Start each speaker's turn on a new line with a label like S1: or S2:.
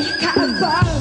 S1: nicht kann.